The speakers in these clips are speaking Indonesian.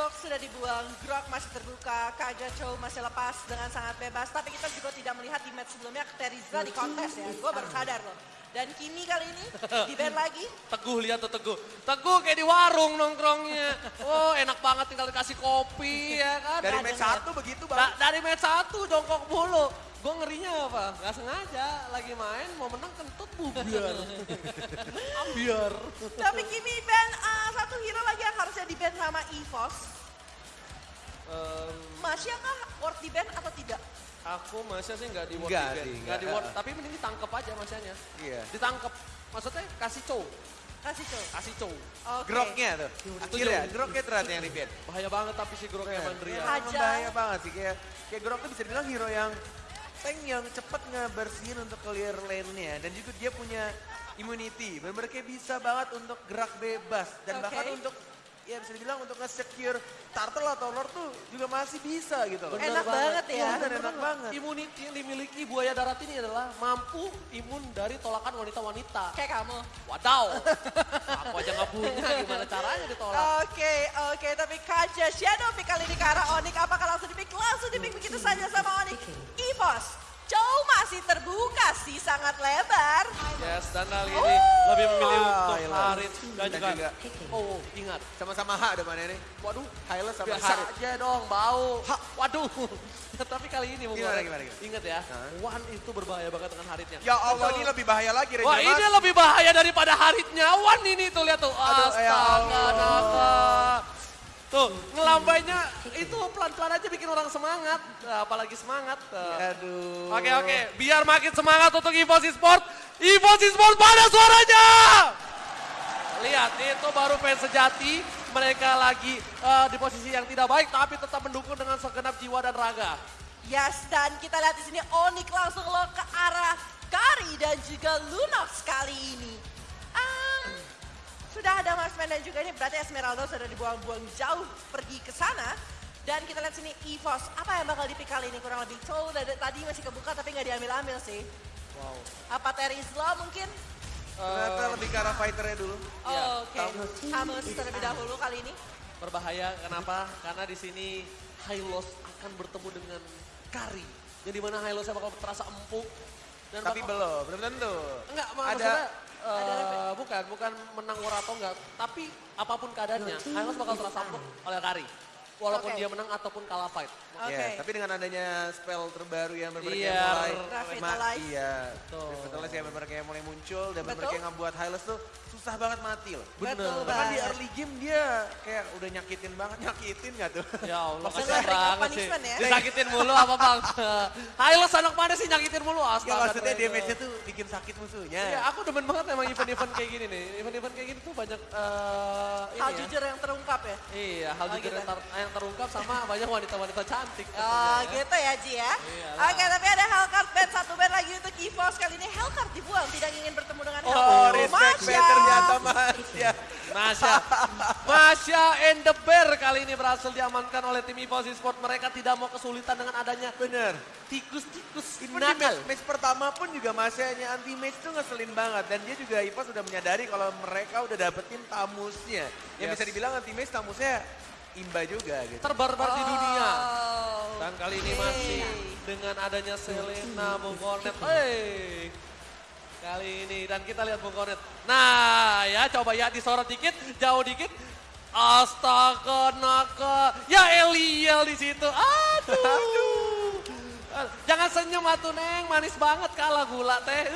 Box sudah dibuang, Grok masih terbuka, Kaja Chow masih lepas dengan sangat bebas. Tapi kita juga tidak melihat di match sebelumnya Teriza di kontes ya. Gue baru sadar loh. Dan Kimi kali ini di band lagi. Teguh lihat tuh Teguh. Teguh kayak di warung nongkrongnya. Oh enak banget tinggal dikasih kopi ya kan. Dari Kadang match satu begitu bang. Da- dari match satu jongkok mulu. Gue ngerinya apa? Gak sengaja lagi main mau menang kentut bubiar. Ambiar. Tapi Kimi band uh, satu hero lagi yang harusnya di band sama EVOS. Em, Masya kah worth di band atau tidak? aku masih sih nggak di Nggak event. sih, nggak di word, tapi mending ditangkep aja masanya. Iya. Ditangkep. Maksudnya kasih cow, Kasih Chow. kasih cow. Oke. Groknya tuh. Akhirnya groknya ternyata yang di band. Bahaya banget tapi si Groknya Mandria. Hajar. Emang bahaya banget sih kayak kayak Grok tuh bisa dibilang hero yang tank yang cepet ngebersihin untuk clear lane-nya dan juga dia punya immunity. Benar-benar kayak bisa banget untuk gerak bebas dan Oke. bahkan untuk ya bisa dibilang untuk nge-secure turtle atau lord tuh juga masih bisa gitu loh. Bener Enak banget ya. Iya, bener, enak banget. Immunity yang dimiliki buaya darat ini adalah mampu imun dari tolakan wanita-wanita. Kayak kamu. Wadaw, aku aja nggak punya, gimana caranya ditolak? Oke, oke. Tapi Kaja Shadow pick kali ini ke arah Onyx. Apakah langsung dipick? Langsung dipick begitu saja sama Onyx. EVOS. Chow masih terbuka sih, sangat lebar. Yes, dan kali Oh. ini lebih memilih untuk iya. Harit dan juga, juga oh ingat, sama-sama H depannya nih. waduh, Hylos sama biasa Harit. aja dong, bau. Waduh, tapi kali ini Bung Gimana, gimana, gimana? ingat ya, Hah? Wan itu berbahaya banget dengan Haritnya. Ya Allah Betul. ini lebih bahaya lagi Wah Mas. ini lebih bahaya daripada Haritnya Wan ini tuh lihat tuh. Ya Astaga, Allah. naga. Tuh, ngelambainya itu pelan-pelan aja bikin orang semangat. Apalagi semangat. Tuh. Aduh. Oke oke, biar makin semangat untuk Evosi Sport. Evosi Sport mana suaranya? Lihat, itu baru fans sejati. Mereka lagi eh, di posisi yang tidak baik, tapi tetap mendukung dengan segenap jiwa dan raga. Yes, dan kita lihat di sini Onyx langsung lo ke arah Kari dan juga Lunox kali ini. Ah, sudah ada Marksman dan juga ini berarti Esmeralda sudah dibuang-buang jauh pergi ke sana. Dan kita lihat sini EVOS, apa yang bakal dipik kali ini kurang lebih dari tadi masih kebuka tapi nggak diambil-ambil sih. Wow. Apa Terizla mungkin? Ternyata lebih ke arah fighternya dulu. Oh, Oke, Hamus terlebih dahulu kali ini. Berbahaya, kenapa? Karena di sini Hylos akan bertemu dengan Kari. Yang di mana Hylosnya bakal terasa empuk. Dan Tapi bakal- belum, belum tentu. Enggak, Ada- maksudnya eh, ada bukan, bukan menang war atau enggak. Tapi apa pun keadaannya, Hylos bakal terasa empuk oleh Kari. Walaupun Oke. dia menang ataupun kalah fight. Oke. Ya, tapi dengan adanya spell terbaru yang benar-benar Iya, kayak mulai Revitalize. iya, Betul. Revitalize yang kayak mulai muncul dan benar-benar Betul. kayak ngebuat Hylos tuh susah banget mati loh. Betul Bahkan di early game dia kayak udah nyakitin banget, nyakitin gak tuh? Ya Allah, Maksudnya kasihan banget sih. ya? Disakitin mulu apa bang? Hylos anak mana sih nyakitin mulu? Gak Astaga. maksudnya Dragon. damage-nya tuh bikin sakit musuhnya. Iya, aku demen banget emang event-event kayak gini nih. Event-event kayak gini tuh banyak eh ini Hal ya. jujur yang terungkap ya. Iya, hal Oh, jujur gitu. yang, ter- yang terungkap sama banyak wanita-wanita cantik. Oh ya. gitu ya Ji ya. Iyalah. Oke tapi ada Hellcard berhasil diamankan oleh tim Evosi Sport. Mereka tidak mau kesulitan dengan adanya Bener. tikus-tikus Even di nakal. match, match pertama pun juga masanya anti match tuh ngeselin banget dan dia juga Ipa sudah menyadari kalau mereka udah dapetin tamusnya. Yang Yes. bisa dibilang anti match tamusnya imba juga gitu. Terbarbar di dunia. Oh. Dan kali ini Oke. masih dengan adanya Selena Bung Kornet. Hey. Kali ini dan kita lihat Bung Kornet. Nah ya coba ya disorot dikit, jauh dikit. Astaga naga. Ya Eliel di situ. Aduh. Jangan senyum atuh Neng, manis banget kalah gula teh.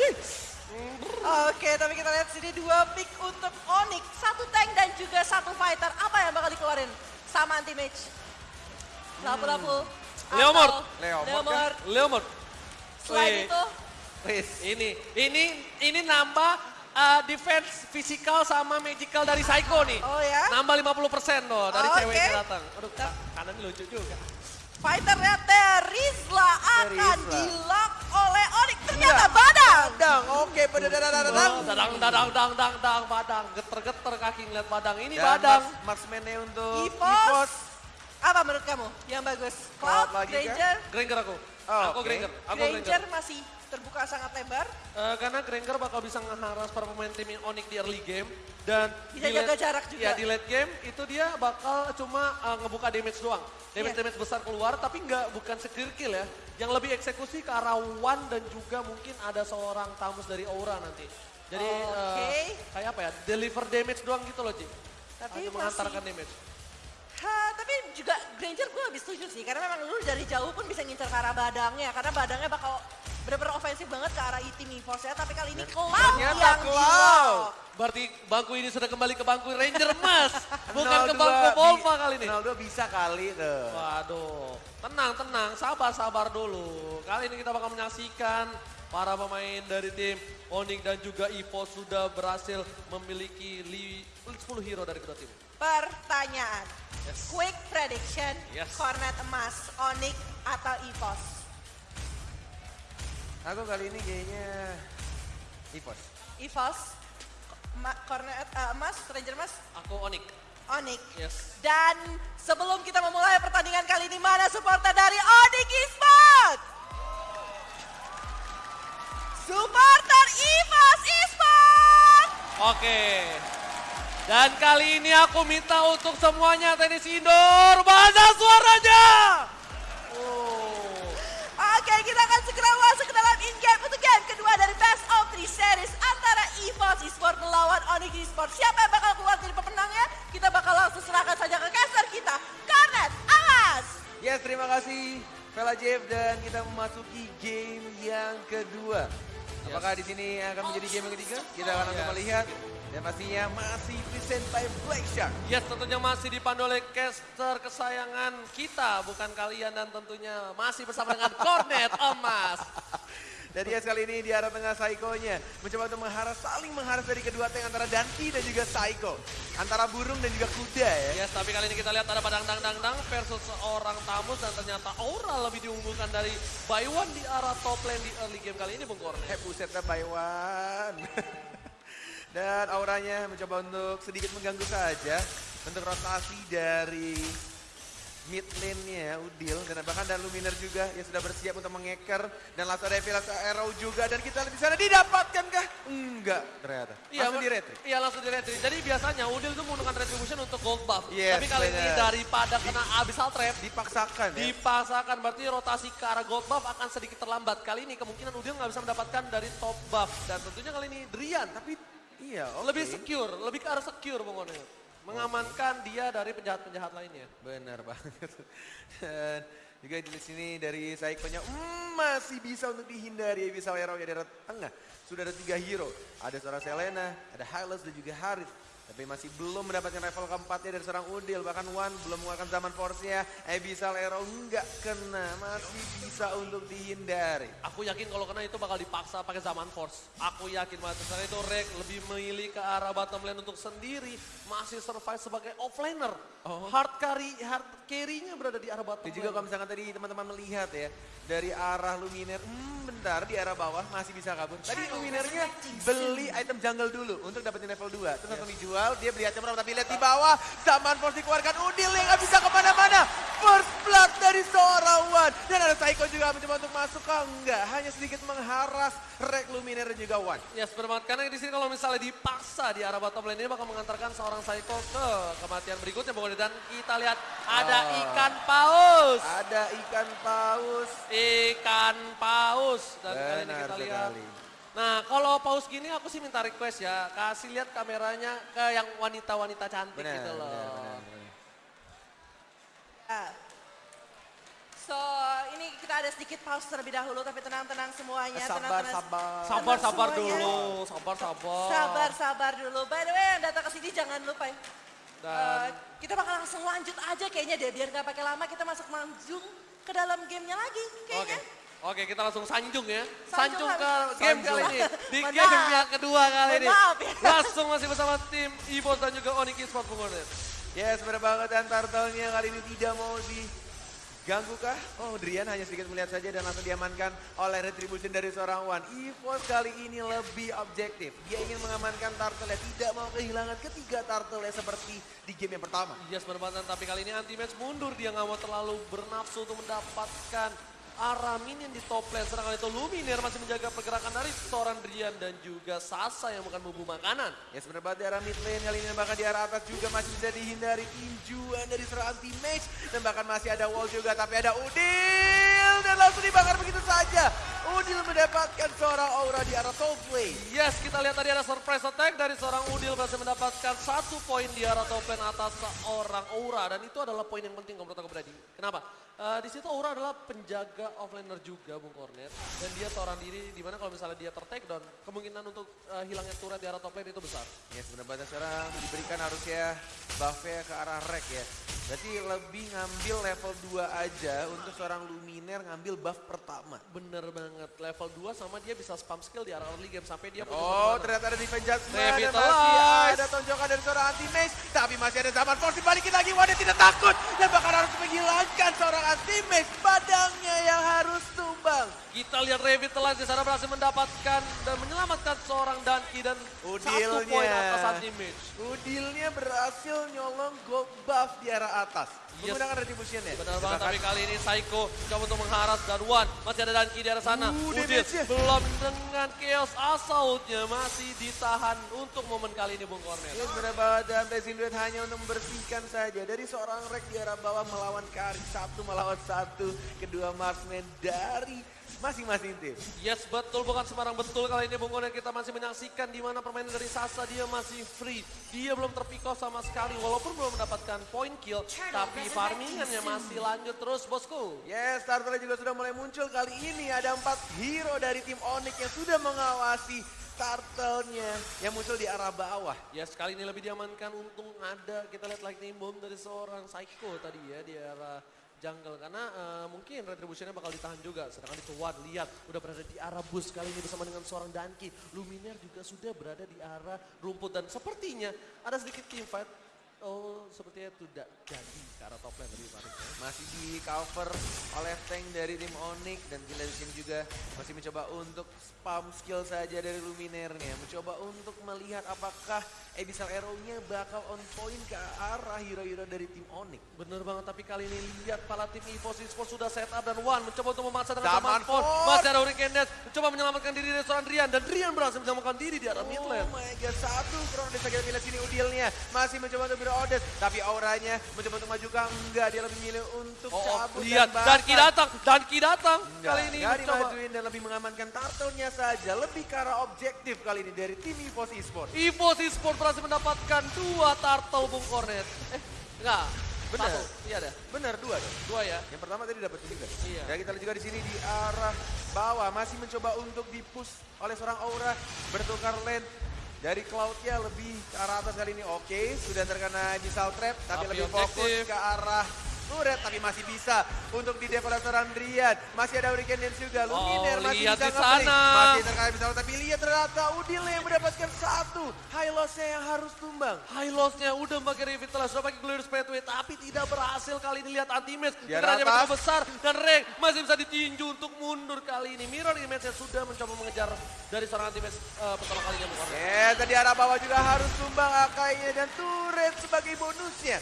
Oke tapi kita lihat sini dua pick untuk Onyx. Satu tank dan juga satu fighter. Apa yang bakal dikeluarin sama anti match? Lapu-lapu. atau Leomord. Leomord kan? Leomord. Leomord. Selain Wih. itu Wis. Ini, ini, ini nambah uh, defense physical sama magical dari Psycho nih. Oh ya? Nambah 50% tuh dari Oke. ceweknya datang. Aduh, ka- kanan lucu juga. fighternya Terizla akan di-lock oleh Onyx. Ternyata Iya. Badang. Badang, oke pada dadang dadang. Oh, dadang, dadang, dadang, dadang, dadang, badang. Geter-geter kaki ngeliat badang. Ini Dan badang. marks- marksman-nya untuk Evos. Evos. Apa menurut kamu yang bagus? Cloud Cloud, lagi kah? Granger, Granger aku. Oh, aku oke. Granger. Aku Granger Granger. masih terbuka sangat lebar. Eh, karena Granger bakal bisa ngeharas para pemain tim Onyx di early game dan Bisa di jaga late- jarak juga. Ya di late game itu dia bakal cuma eh, ngebuka damage doang. Damage Iya. damage besar keluar tapi nggak bukan secure kill ya. Yang lebih eksekusi ke arah One dan juga mungkin ada seorang tamus dari Aura nanti. Jadi eh, Oke. kayak apa ya? Deliver damage doang gitu loh, Ci. Tapi Hanya masih- mengantarkan damage. Ha, tapi juga Granger gue lebih setuju sih. Karena memang lu dari jauh pun bisa ngincer ke arah badangnya. Karena badangnya bakal bener-bener ofensif banget ke arah tim Evos ya. Tapi kali ini Cloud ternyata yang Cloud. Berarti bangku ini sudah kembali ke bangku Ranger Emas, bukan ke 02 bangku Volva kali ini. 02 bisa kali tuh. Waduh, tenang tenang, sabar sabar dulu. Kali ini kita bakal menyaksikan para pemain dari tim Onyx dan juga Evo sudah berhasil memiliki li- 10 hero dari kedua tim. Pertanyaan. Yes. Quick prediction. Yes. Cornet emas, Onyx atau Evos? Aku kali ini kayaknya Evos. Evos, ma- Cornet eh, emas, Ranger emas, Aku Onyx, Onyx. yes. Dan sebelum kita memulai pertandingan kali ini, mana supporter dari Onyx Esports? Supporter Evos Esports! Oke. Dan kali ini aku minta untuk semuanya tenis indoor, bahasa suaranya. Oh. Oke, kita akan segera masuk in-game untuk game kedua dari Best of Three Series antara EVOS Esports melawan Onyx Esports. Siapa yang bakal keluar jadi pemenangnya? Kita bakal langsung serahkan saja ke caster kita, Karnet Awas! Yes, terima kasih Vela Jeff dan kita memasuki game yang kedua. Apakah di sini akan menjadi game yang ketiga? Kita akan langsung Yes. melihat dan pastinya masih present by Black Shark. Yes, tentunya masih dipandu oleh caster kesayangan kita, bukan kalian dan tentunya masih bersama dengan Cornet Emas. Dan yes kali ini di arah tengah Saiko-nya mencoba untuk mengharas, saling mengharas dari kedua tank antara Danti dan juga Saiko. Antara burung dan juga kuda ya. Yes, tapi kali ini kita lihat ada padang dang dang dang versus seorang tamus dan ternyata Aura lebih diunggulkan dari Baywan di arah top lane di early game kali ini, Bung. Eh buset dah Baywan. Dan auranya mencoba untuk sedikit mengganggu saja untuk rotasi dari mid lane-nya Udil dan bahkan dan Luminer juga yang sudah bersiap untuk mengeker dan langsung ada Evi, langsung arrow juga dan kita lihat di sana didapatkankah? Enggak ternyata. Langsung di retreat. Iya langsung di retreat. Jadi biasanya Udil itu menggunakan retribution untuk gold buff. Yes, tapi kali ini benar. daripada kena abyssal trap, Dipaksakan ya. dipaksakan berarti rotasi ke arah gold buff akan sedikit terlambat. Kali ini kemungkinan Udil nggak bisa mendapatkan dari top buff. Dan tentunya kali ini Drian Tapi iya oke. lebih secure, lebih ke arah secure Cornet. Mengamankan dia dari penjahat-penjahat lainnya. Benar banget. Dan juga di sini dari Saiko-nya hmm, masih bisa untuk dihindari bisa hero dari arah tengah. Sudah ada tiga hero. Ada seorang Selena, ada Hylos dan juga Harith. Tapi masih belum mendapatkan level keempatnya dari seorang Udil. Bahkan Wan belum mengeluarkan zaman force-nya. Abyssal Arrow nggak kena. Masih bisa untuk dihindari. Aku yakin kalau kena itu bakal dipaksa pakai zaman force. Aku yakin banget. Karena itu Rek lebih memilih ke arah bottom lane untuk sendiri. Masih survive sebagai offlaner. Hard carry, hard carry-nya berada di arah bottom Dan juga kalau misalkan tadi teman-teman melihat ya. Dari arah Luminer, hmm bentar di arah bawah masih bisa kabur. Tadi Luminernya beli item jungle dulu untuk dapetin level 2. Terus langsung dijual, dia beli item berapa. Tapi lihat di bawah, zaman force dikeluarkan. Udil yang gak bisa ke mana-mana. First blood dari seorang Wan. Dan ada Saiko juga mencoba untuk masuk ke enggak. Hanya sedikit mengharas Rek Luminer dan juga Wan. Ya seperti banget. Karena di sini kalau misalnya dipaksa di arah bottom lane ini bakal mengantarkan seorang Psycho ke kematian berikutnya. Dan kita lihat ada Oh. ikan paus. Ada ikan paus. Ikan paus. Dan kali ini Benar kita lihat. sekali. Nah kalau paus gini aku sih minta request ya. Kasih lihat kameranya ke yang wanita-wanita cantik Benar, gitu loh. benar, benar, benar. Ah. So, ini kita ada sedikit pause terlebih dahulu, tapi tenang-tenang semuanya. Sabar, tenang-tenang. sabar. Sabar, Tenang sabar semuanya. dulu. Sabar, sabar. Sabar, sabar dulu. By the way, yang datang ke sini jangan lupa ya. Dan Eh, kita bakal langsung lanjut aja kayaknya deh, biar nggak pakai lama kita masuk langsung ke dalam gamenya lagi Oke. kayaknya. Oke, kita langsung sanjung ya. Sanjung Sanjung ke game Sanjung. kali ini. Di game yang kedua kali ini. maaf ya. Langsung masih bersama tim Evos dan juga Onyx Esports Odet. Yes, benar banget dan turtle-nya kali ini tidak mau diganggu kah? Oh, Drian hanya sedikit melihat saja dan langsung diamankan oleh retribution dari seorang Wan. EVOS kali ini lebih objektif. Dia ingin mengamankan turtle tidak mau kehilangan ketiga turtle seperti di game yang pertama. Yes, benar banget. Tapi kali ini anti-match mundur. Dia nggak mau terlalu bernafsu untuk mendapatkan arah minion di top lane. Sedangkan itu Lumineer masih menjaga pergerakan dari seorang Drian dan juga Sasa yang bukan bumbu makanan. Ya sebenarnya banget di arah mid lane kali ini bahkan di arah atas juga masih bisa dihindari tinjuan dari serangan tim mage dan bahkan masih ada wall juga tapi ada Udil dan langsung dibakar begitu saja. Udil mendapatkan seorang aura di arah top lane. Yes, kita lihat tadi ada surprise attack dari seorang Udil berhasil mendapatkan satu poin di arah top lane atas seorang Aura dan itu adalah poin yang penting kalau menurut aku Brady. Kenapa? Eh, di situ Aura adalah penjaga offlaner juga Bung Cornet dan dia seorang diri di mana kalau misalnya dia ter down kemungkinan untuk eh, hilangnya turret di arah top lane itu besar. Ya sebenarnya banyak sekarang diberikan harusnya buffnya ke arah rek ya. Berarti lebih ngambil level 2 aja untuk seorang Luminer ngambil buff pertama. Bener banget, level 2 sama dia bisa spam skill di arah early game sampai dia punya Oh ternyata ada defense judgment dan masih ada tonjokan dari seorang anti mage tapi masih ada zaman force balikin lagi. Wadah tidak takut. Dan bahkan harus menghilangkan seorang anti mage badangnya yang harus tumbang Kita lihat Revitalize di sana berhasil mendapatkan dan menyelamatkan seorang Danki dan satu Udilnya. poin atas anti mage. Udilnya berhasil nyolong gold buff di arah atas Yes. menggunakan retribution ya Benar banget, tapi kali ini Psycho coba untuk mengharas dan One masih ada Danki di arah sana. Uh, Udil damage-nya. belum dengan Chaos Assault-nya masih ditahan untuk momen kali ini Bung Cornel. Ya sebenarnya banget dan Blazing Duet hanya untuk membersihkan saja dari seorang rek di arah bawah melawan Kari satu melawan satu kedua marksman dari masing-masing tim. Yes, betul bukan sembarang betul kali ini Bung Cornel kita masih menyaksikan di mana permainan dari Sasa dia masih free. Dia belum terpikau sama sekali walaupun belum mendapatkan point kill tapi farmingannya masih lanjut terus bosku. Yes, starternya juga sudah mulai muncul kali ini ada empat hero dari tim Onyx yang sudah mengawasi turtle-nya yang muncul di arah bawah. Ya sekali ini lebih diamankan untung ada kita lihat lightning bomb dari seorang Psycho tadi ya di arah jungle. Karena eh, mungkin retributionnya bakal ditahan juga. Sedangkan itu Wan lihat udah berada di arah bus kali ini bersama dengan seorang Danki. Luminaire juga sudah berada di arah rumput. Dan sepertinya ada sedikit team fight oh sepertinya tidak jadi arah top lane tadi Farid, ya. Masih di cover oleh tank dari tim Onyx dan kita di sini juga masih mencoba untuk spam skill saja dari Luminernya. Mencoba untuk melihat apakah Abyssal Arrow-nya bakal on point ke arah hero-hero dari tim Onyx. Bener banget, tapi kali ini lihat pala tim EVOS Esports sudah set up dan One mencoba untuk memaksa dengan. Force. Masih ada Hurricane Dash, mencoba menyelamatkan diri dari seorang Rian dan Rian berhasil menyelamatkan diri di arah mid Oh lane. my god, satu Krono Desa kita pilih sini Udilnya. Masih mencoba untuk berodes, tapi auranya mencoba untuk maju kah? Enggak, dia lebih milih untuk Oh, oh, cabut lihat dan Danki bahkan- datang, Danki datang. Enggak, Kali ini enggak dimajuin dan lebih mengamankan turtle-nya saja. Lebih ke arah objektif kali ini dari tim EVOS Esports. EVOS Esports berhasil mendapatkan dua turtle Bung Cornet. Eh, enggak. Benar. Satu. Iya ada. Benar, dua dong. Dua ya. Yang pertama tadi dapat juga. Iya. Dan kita lihat juga di sini di arah bawah masih mencoba untuk dipush oleh seorang Aura bertukar lane dari cloud-nya lebih ke arah atas kali ini. Oke, sudah terkena missile trap tapi, Tapi lebih fokus objektif. ke arah turret tapi masih bisa untuk di seorang Drian. Masih ada Hurricane Dance juga. Luminer Oh, masih bisa nge-play. Masih terkena missile tapi lihat ternyata Udil yang mendapatkan satu. High loss-nya yang harus tumbang. High loss-nya udah pakai revitalize, sudah pakai glorious pathway, tapi tidak berhasil kali ini lihat arah Tekanannya atas. begitu besar dan Reng masih bisa ditinju untuk mundur kali ini. Mirror image-nya sudah mencoba mengejar dari seorang anti-match eh, pertama kalinya. Ya, tadi arah bawah juga harus tumbang akainya dan turret sebagai bonusnya.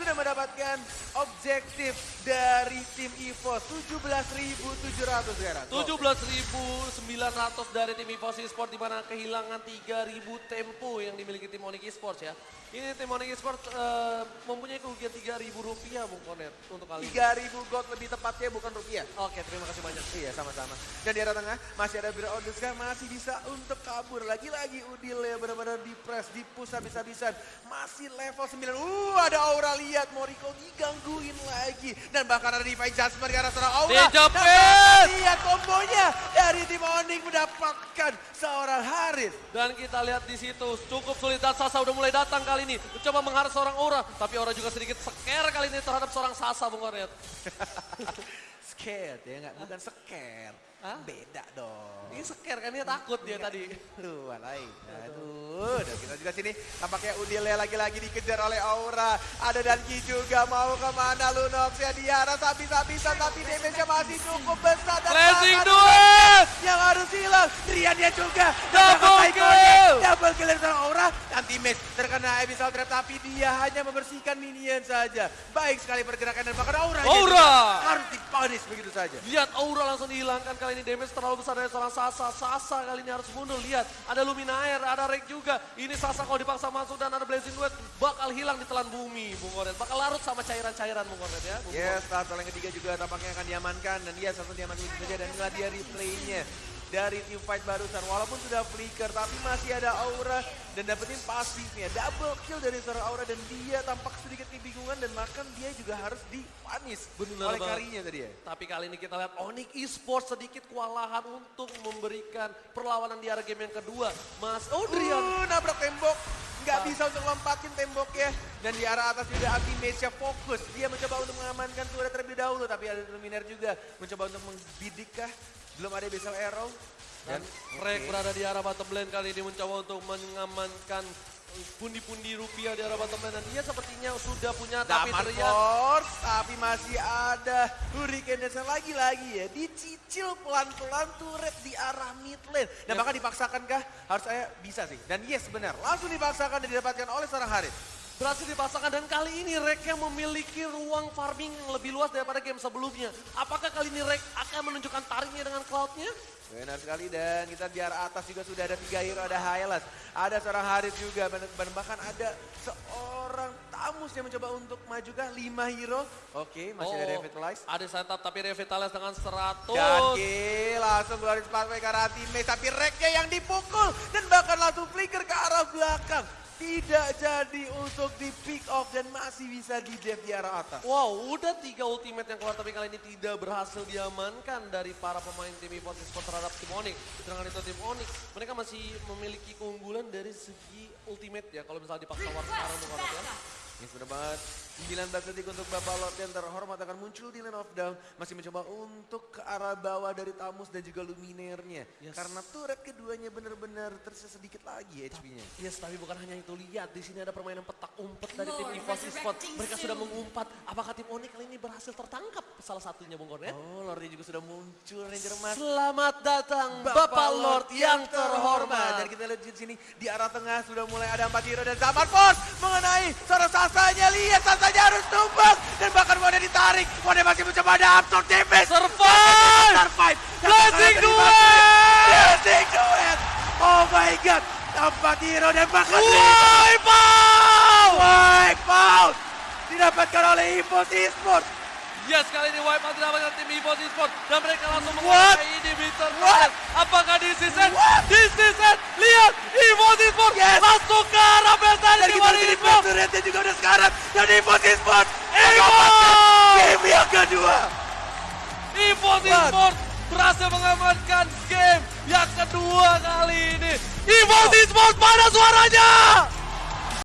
Sudah mendapatkan objektif dari tim EVOS 17.700 sekarang. 17.900 dari tim EVOS Esports di mana kehilangan 3.000 tempo yang dimiliki tim Onyx Esports ya. Ini tim Onyx Esports eh, mempunyai kerugian 3.000 rupiah Bung Konet untuk kali ini. 3.000 gold lebih tepatnya bukan rupiah. Oke, terima kasih banyak. Iya sama-sama. Dan di arah tengah masih ada Bira Odeska masih bisa untuk kabur. Lagi-lagi Udil ya benar-benar di press, di push habis-habisan. Masih level 9. Uh ada Aura lihat Moriko digangguin lagi. Dan bahkan ada Divine ke arah seorang Aura. Dijepit! Lihat kombonya dari tim Onyx mendapatkan seorang Haris. Dan kita lihat di situ cukup sulit dan Sasa udah mulai datang kali ini. Mencoba mengharap seorang Aura, tapi Aura juga sedikit scare kali ini terhadap seorang Sasa Bung Konet. Scared ya nggak? Bukan scare. Hah? Beda dong. Ini scare kan dia takut dia tadi. Lu alay. Aduh, dan kita juga sini tampaknya Udilnya lagi-lagi dikejar oleh Aura. Ada Danki juga mau ke mana Lunox ya Diara habis-habisan tapi damage-nya masih cukup besar. Dan duet! Yang Trian dia juga. Double Dapat kill! Double kill dari seorang Aura. Anti match terkena Abyssal Trap tapi dia hanya membersihkan minion saja. Baik sekali pergerakan dan bahkan Aura. Aura! Harus dipanis begitu saja. Lihat aura langsung dihilangkan kali ini damage terlalu besar dari seorang Sasa. Sasa kali ini harus mundur. Lihat ada Luminaire, ada Rek juga. Ini Sasa kalau dipaksa masuk dan ada Blazing Duet bakal hilang di telan bumi Bung Koret. Bakal larut sama cairan-cairan Bung Koret ya. Bung Yes, start yang ketiga juga tampaknya akan diamankan dan dia satu diamankan saja dan inilah dia replaynya dari team fight barusan walaupun sudah flicker tapi masih ada aura dan dapetin pasifnya double kill dari seorang aura dan dia tampak sedikit kebingungan dan makan dia juga harus dipanis Bener oleh banget. karinya tadi ya. Tapi kali ini kita lihat Onyx Esports sedikit kewalahan untuk memberikan perlawanan di area game yang kedua. Mas Odrian Uh, nabrak tembok. Nggak bisa untuk lompatin temboknya. Dan di arah atas juga anti Mesha fokus. Dia mencoba untuk mengamankan turret terlebih dahulu. Tapi ada Luminaire juga mencoba untuk membidik kah. Belum ada Besal Arrow. dan Rek berada di arah bottom lane kali ini mencoba untuk mengamankan pundi-pundi rupiah di arah bottom lane dan dia sepertinya sudah punya tapi teriak Force, tapi masih ada Hurricane Dancer lagi-lagi ya. Dicicil pelan-pelan turret di arah mid lane. Dan Yes. bahkan dipaksakan kah? Harus saya bisa sih. Dan yes benar, langsung dipaksakan dan didapatkan oleh seorang Haris. Berhasil dipasangkan dan kali ini Rek yang memiliki ruang farming yang lebih luas daripada game sebelumnya. Apakah kali ini Rek akan menunjukkan taringnya dengan cloudnya? Benar sekali dan kita di arah atas juga sudah ada tiga hero, ada Hylas, ada seorang Haris juga, bahkan ada seorang Tamus yang mencoba untuk maju kah? Lima hero. Oke, masih ada Revitalize. Ada setup tapi Revitalize dengan 100. Dan G langsung keluarin Sparkplay ke arah teammate, tapi Reknya yang dipukul dan bahkan langsung flicker ke arah belakang. Tidak jadi untuk di pick off dan masih bisa di dev di arah atas. Wow, udah tiga ultimate yang keluar tapi kali ini tidak berhasil diamankan dari para pemain tim Esports Esports terhadap tim Onyx. Sedangkan itu tim Onyx, mereka masih memiliki keunggulan dari segi ultimate ya. Kalau misalnya dipaksa war sekarang bukan ya. Ini sudah banget 19 detik untuk Bapak Lord yang terhormat akan muncul di lane of down. Masih mencoba untuk ke arah bawah dari Tamus dan juga Luminernya. Yes. Karena turret keduanya benar-benar tersisa sedikit lagi HP-nya. Yes, tapi bukan hanya itu. Lihat, di sini ada permainan petak umpet dari tim Esports Esports. Mereka sudah mengumpat. Apakah tim Onyx kali ini berhasil tertangkap? Salah satunya Bung Kornet. Oh, Lordnya juga sudah muncul Ranger Emas. Selamat datang Bapak Lord yang terhormat. Dan kita lihat di sini di arah tengah sudah mulai ada empat hero dan Zaman Force mengenai seorang Sasanya. Lihat Sasanya harus tumbang dan bahkan Wanda ditarik. Wanda masih mencoba ada absorb damage. Survive! Survive. Blazing duet! Blazing duet. Oh my god. Empat hero dan bahkan Wipe out! wipe out. Didapatkan oleh Evo Esports. Yes, kali ini wipe out didapatkan tim Esports Esports. Dan mereka langsung menguasai inhibitor. What? Apakah di season? What? Di season? Lihat, Esports Esports Yes. masuk ke arah Beltane Dan di kita lihat turretnya juga udah sekarat. Dan Evo Esports. Evo! Game yang kedua. What? Esports berhasil mengamankan game yang kedua kali ini. Esports Esports mana suaranya?